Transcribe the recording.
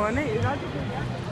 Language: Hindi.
one eight.